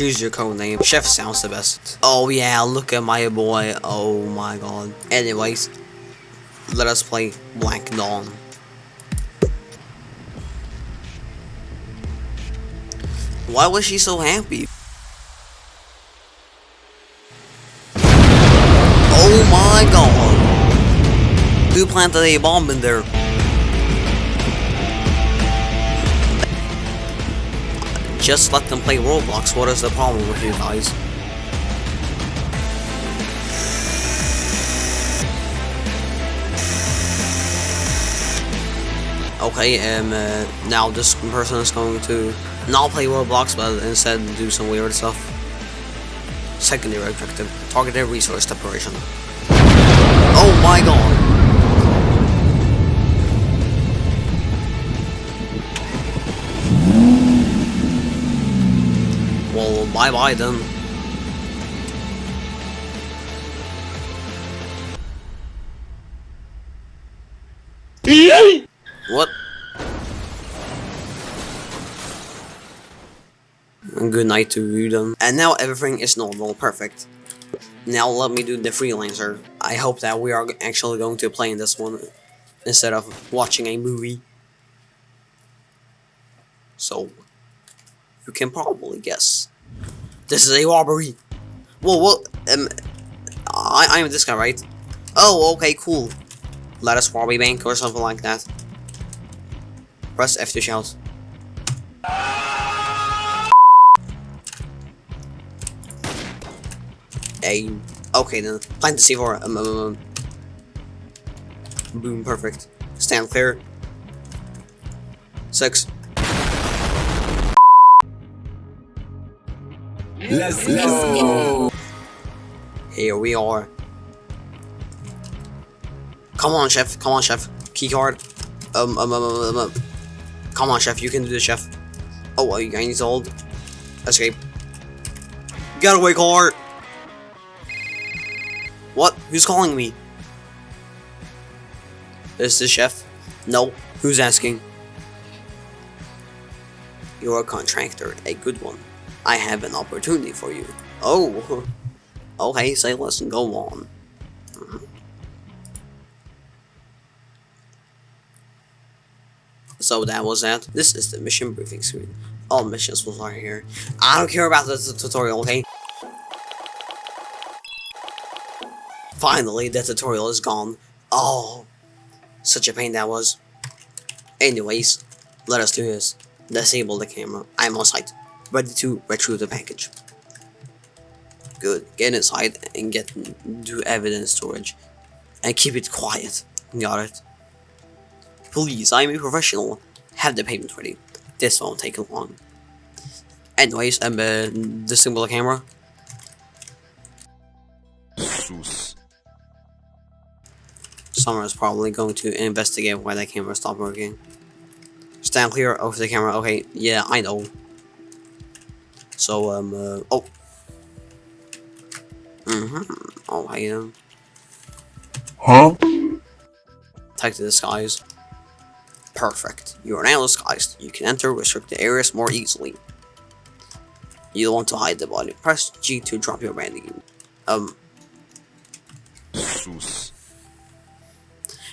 Choose your code name. Chef sounds the best. Oh yeah, look at my boy. Oh my god. Anyways, let us play Black Dawn. Why was she so happy? Oh my god! Who planted a bomb in there? Just let them play Roblox, what is the problem with you guys? Okay, um, uh, now this person is going to not play Roblox, but instead do some weird stuff. Secondary objective, targeted resource separation. Bye bye then. What? Good night to you then. And now everything is normal, perfect. Now let me do the freelancer. I hope that we are actually going to play in this one instead of watching a movie. So, you can probably guess. This is a robbery. Whoa, what? Um, I, I'm this guy, right? Oh, okay, cool. Let us rob a bank or something like that. Press F to shout. A. Okay, then. Plant the C4. Um, um, um. Boom, perfect. Stand clear. Six. Let's go. Here we are. Come on, chef. Come on, chef. Keycard. Um, um, um, um, um, um. Come on, chef. You can do this, chef. Oh, I need to hold. Escape. Getaway car. What? Who's calling me? Is this chef? No. Who's asking? You're a contractor, a good one. I have an opportunity for you. Oh. Okay, say less and go on. Mhm. So that was that. This is the mission briefing screen. All missions will start here. I don't care about the tutorial, okay? Finally, the tutorial is gone. Oh, such a pain that was. Anyways, let us do this. Disable the camera. I'm on site, ready to retrieve the package. Good. Get inside and get do evidence storage, and keep it quiet. Got it. Please, I'm a professional. Have the payment ready. This won't take long. Anyways, um, uh, disable the camera. Sus. Summer is probably going to investigate why that camera stopped working. Stand clear of the camera. Okay, yeah, I know. So, um, uh, oh. Mm-hmm. Oh, I am. Huh? Take the disguise. Perfect. You are now disguised. You can enter restricted areas more easily. You want to hide the body. Press G to drop your bandage. Um, Sus.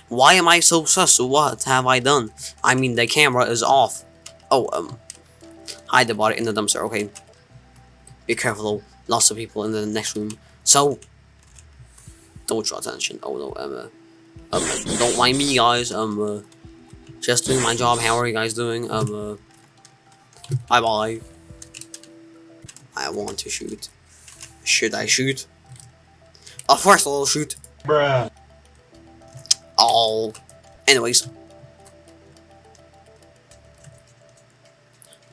Why am I so sus? What have I done? I mean, the camera is off. Oh, um, hide the body in the dumpster. Okay. Be careful. though, Lots of people in the next room. So, don't draw attention. Oh no, um, uh, um, don't mind me, guys. Um, uh, just doing my job. How are you guys doing? Um, uh, bye bye. I want to shoot. Should I shoot? Of course, I'll shoot. Bruh. Oh. Anyways.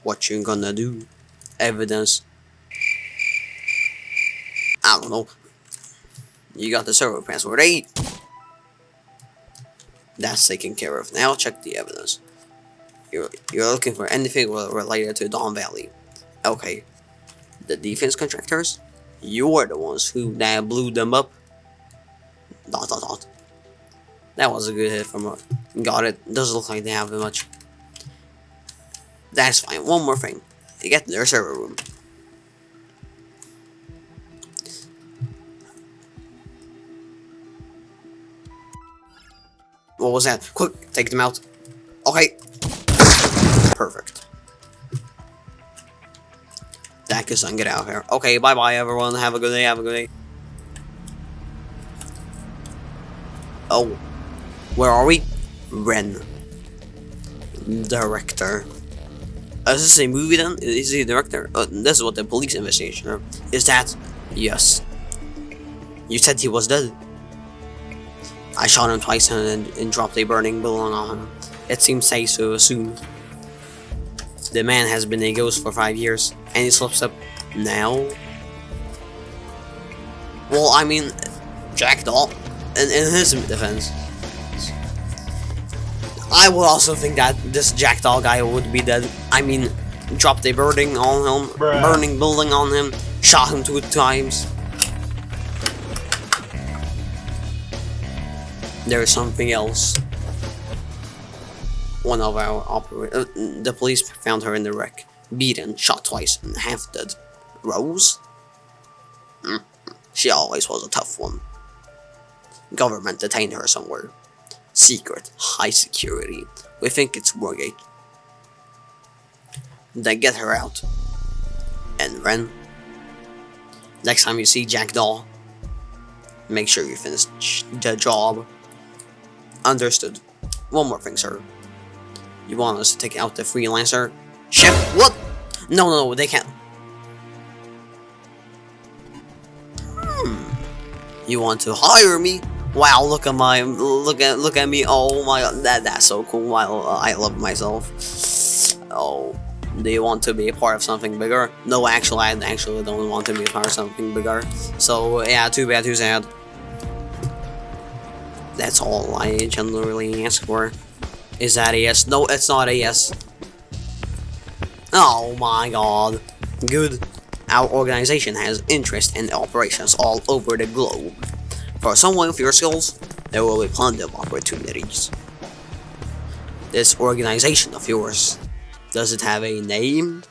What you gonna do? Evidence. I don't know. You got the server password 8. That's taken care of. Now check the evidence. You're, you're looking for anything related to Dawn Valley. Okay. The defense contractors? You're the ones who that blew them up. Dot dot dot. That was a good hit from her. Got it. Doesn't look like they have much. That's fine. One more thing. To get their server room. What was that? Quick, take them out. Okay. Perfect. That is son, get out of here. Okay, bye bye everyone. Have a good day, have a good day. Oh. Where are we? Ren. Director. Uh, is this a movie then? Is he a director? Uh, this is what the police investigation. Is that? Yes. You said he was dead. I shot him twice and, and dropped a burning balloon on him. It seems safe to assume. The man has been a ghost for five years, and he slips up now. Well, I mean, Jackdaw, in, in his defense, I would also think that this Jackdaw guy would be dead. I mean, dropped a burning on him, Bruh. burning building on him, shot him two times. There is something else. One of our opera- uh, the police found her in the wreck, beaten, shot twice, and half dead. Rose? Hmm. She always was a tough one. Government detained her somewhere. Secret, high security. We think it's Wargate. Then get her out. And Ren. Next time you see Jackdaw, make sure you finish the job. Understood. One more thing, sir. You want us to take out the freelancer? Ship? What? No, no, no, they can't. Hmm. You want to hire me? Wow, look at my, look at, look at me. Oh my god, that, that's so cool. I, I love myself. Oh, do you want to be a part of something bigger? No, actually, I actually don't want to be a part of something bigger. So, yeah, too bad, too sad. That's all I generally ask for. Is that a yes? No, it's not a yes. Oh my god. Good. Our organization has interest in operations all over the globe. For someone with your skills, there will be plenty of opportunities. This organization of yours, does it have a name?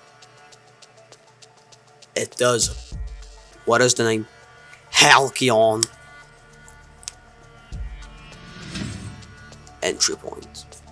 It does. What is the name? Halcyon. Entry point.